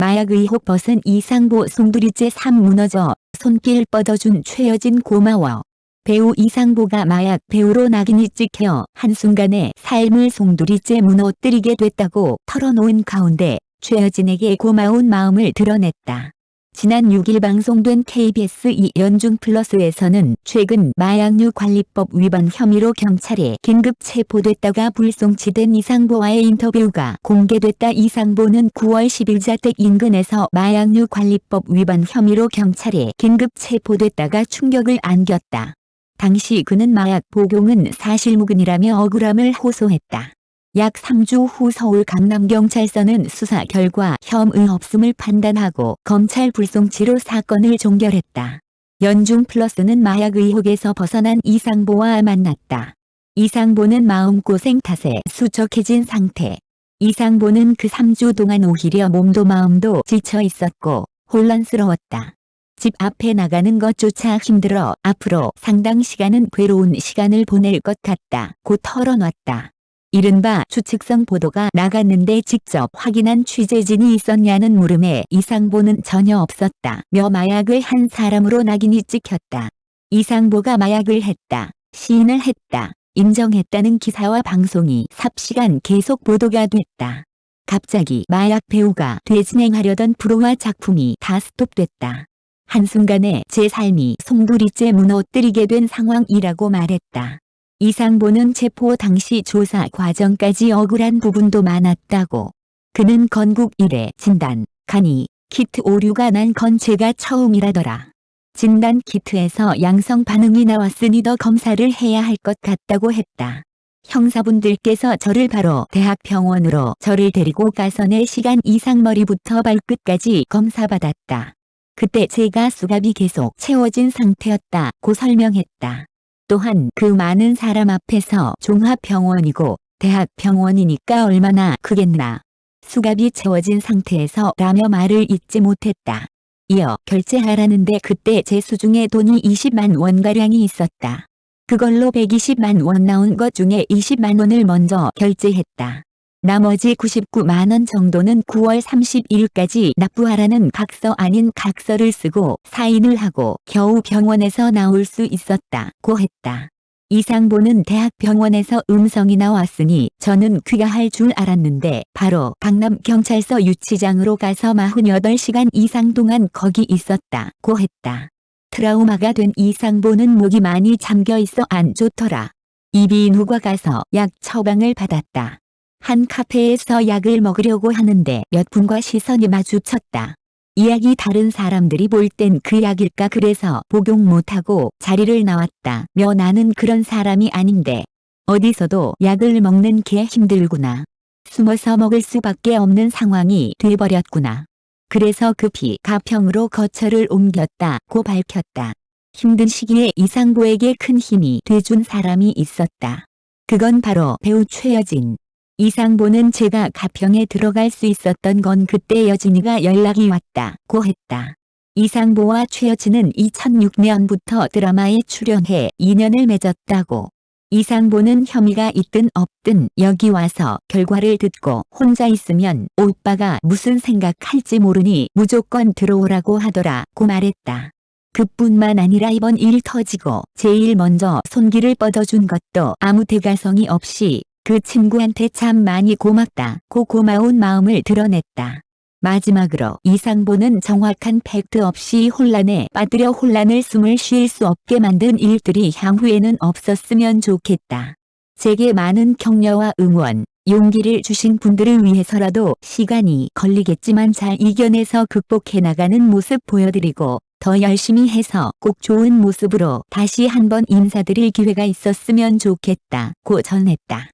마약 의혹 벗은 이상보 송두리째 삶 무너져 손길 뻗어준 최여진 고마워. 배우 이상보가 마약 배우로 낙인이 찍혀 한순간에 삶을 송두리째 무너뜨리게 됐다고 털어놓은 가운데 최여진에게 고마운 마음을 드러냈다. 지난 6일 방송된 KBS 2 연중 플러스에서는 최근 마약류 관리법 위반 혐의로 경찰에 긴급 체포됐다가 불송치된 이상보와의 인터뷰가 공개됐다. 이상보는 9월 10일 자택 인근에서 마약류 관리법 위반 혐의로 경찰에 긴급 체포됐다가 충격을 안겼다. 당시 그는 마약 복용은 사실무근이라며 억울함을 호소했다. 약 3주 후 서울 강남경찰서는 수사 결과 혐의 없음을 판단하고 검찰 불송치로 사건을 종결했다. 연중 플러스는 마약 의혹에서 벗어난 이상보와 만났다. 이상보는 마음고생 탓에 수척해진 상태. 이상보는 그 3주 동안 오히려 몸도 마음도 지쳐 있었고 혼란스러웠다. 집 앞에 나가는 것조차 힘들어 앞으로 상당 시간은 괴로운 시간을 보낼 것 같다. 고 털어놨다. 이른바 추측성 보도가 나갔는데 직접 확인한 취재진이 있었냐는 물음에 이상보는 전혀 없었다. 며 마약을 한 사람으로 낙인이 찍혔다. 이상보가 마약을 했다. 시인을 했다. 인정했다는 기사와 방송이 삽시간 계속 보도가 됐다. 갑자기 마약 배우가 되진행하려던 프로와 작품이 다 스톱됐다. 한순간에 제 삶이 송두리째 무너뜨리게 된 상황이라고 말했다. 이상보는 체포 당시 조사 과정까지 억울한 부분도 많았다고. 그는 건국 이래 진단, 간이, 키트 오류가 난 건 제가 처음이라더라. 진단 키트에서 양성 반응이 나왔으니 더 검사를 해야 할 것 같다고 했다. 형사분들께서 저를 바로 대학병원으로 저를 데리고 가서 4시간 이상 머리부터 발끝까지 검사받았다. 그때 제가 수갑이 계속 채워진 상태였다고 설명했다. 또한 그 많은 사람 앞에서 종합병원이고 대학병원이니까 얼마나 크겠나. 수갑이 채워진 상태에서 라며 말을 잊지 못했다. 이어 결제하라는데 그때 제 수중에 돈이 20만 원가량이 있었다. 그걸로 120만 원 나온 것 중에 20만 원을 먼저 결제했다. 나머지 99만원 정도는 9월 31일까지 납부하라는 각서 아닌 각서를 쓰고 사인을 하고 겨우 병원에서 나올 수 있었다고 했다. 이상보는 대학병원에서 음성이 나왔으니 저는 귀가할 줄 알았는데 바로 강남경찰서 유치장으로 가서 48시간 이상 동안 거기 있었다고 했다. 트라우마가 된 이상보는 목이 많이 잠겨 있어 안 좋더라. 이비인후과 가서 약 처방을 받았다. 한 카페에서 약을 먹으려고 하는데 몇 분과 시선이 마주쳤다. 이 약이 다른 사람들이 볼 땐 그 약일까 그래서 복용 못하고 자리를 나왔다. 며 나는 그런 사람이 아닌데 어디서도 약을 먹는 게 힘들구나. 숨어서 먹을 수밖에 없는 상황이 돼버렸구나. 그래서 급히 가평으로 거처를 옮겼다고 밝혔다. 힘든 시기에 이상보에게 큰 힘이 돼준 사람이 있었다. 그건 바로 배우 최여진. 이상보는 제가 가평에 들어갈 수 있었던 건 그때 여진이가 연락이 왔다고 했다. 이상보와 최여진은 2006년부터 드라마에 출연해 인연을 맺었다고. 이상보는 혐의가 있든 없든 여기 와서 결과를 듣고 혼자 있으면 오빠가 무슨 생각할지 모르니 무조건 들어오라고 하더라고 말했다. 그뿐만 아니라 이번 일 터지고 제일 먼저 손길을 뻗어준 것도 아무 대가성이 없이 그 친구한테 참 많이 고맙다 고 고마운 마음을 드러냈다. 마지막으로 이상보는 정확한 팩트 없이 혼란에 빠뜨려 혼란을 숨을 쉴 수 없게 만든 일들이 향후에는 없었으면 좋겠다. 제게 많은 격려와 응원, 용기를 주신 분들을 위해서라도 시간이 걸리겠지만 잘 이겨내서 극복해 나가는 모습 보여드리고 더 열심히 해서 꼭 좋은 모습으로 다시 한번 인사드릴 기회가 있었으면 좋겠다 고 전했다.